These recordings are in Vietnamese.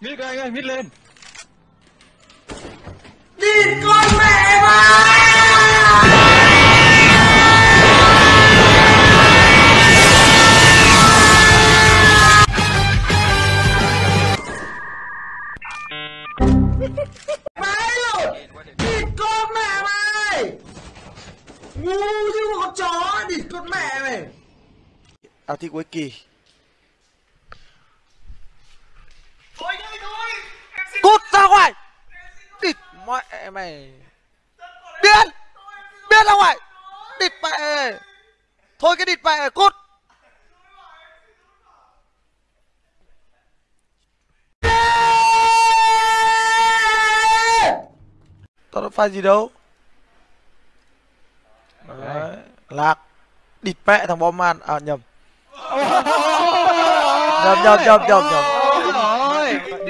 Mít anh ơi, mít lên. Địt con mẹ mày Mày rồi! Địt con mẹ mày Ngu như một con chó Địt con mẹ mày. Thi cuối kỳ cút ra ngoài địt mẹ mày. Biến biến ra ngoài địt mẹ thôi cái địt mẹ cút. Tao đã phải gì đâu? Đấy. lạc. Địt mẹ thằng bom man. À nhầm. Nhầm nhầm nhầm nhầm nhầm.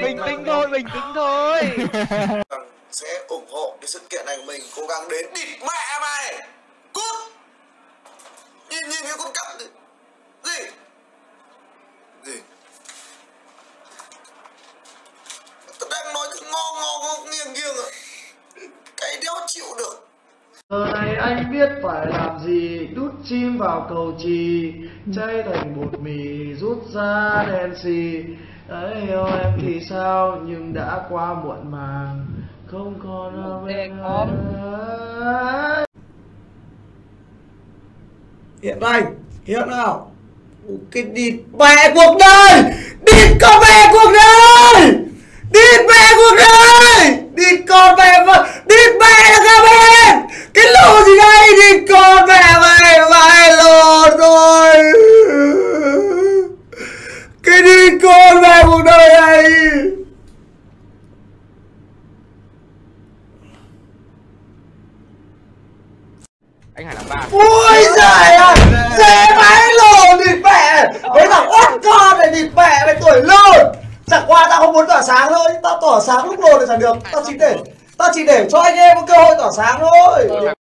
Bình tĩnh thôi, bình tĩnh thôi. sẽ ủng hộ cái sự kiện này của mình, cố gắng đến địt mẹ mày. Cút. Nhìn nhìn cái con cặn gì gì? Gì? Tao đang nói cái ngo ngo ngo nghiêng nghiêng cái đéo chịu được. Giờ này anh biết phải làm gì, Đút chim vào cầu trì Chay thành bột mì, Rút ra đen xì. Ấy yêu em thì sao? Nhưng đã quá muộn màng. Không còn ở bên anh Hiện anh Hiện nào? Cái địt mẹ cuộc đời! Địt con mẹ cuộc đời! Địt mẹ cuộc đời Địt con mẹ mà Địt mẹ là cả bên Cái lù gì đây Địt con mẹ mày Mày lồn rồi Cái địt con mẹ cuộc đời này anh Hải làm ba. Ui giời ơi Dễ máy lồn địt mẹ Với thằng ốt con này địt mẹ mày tuổi lồn Chẳng qua tao không muốn tỏa sáng thôi. Tao tỏa sáng lúc lồn thì chẳng được. Tao chỉ để, Tao chỉ để cho anh em có cơ hội tỏa sáng thôi.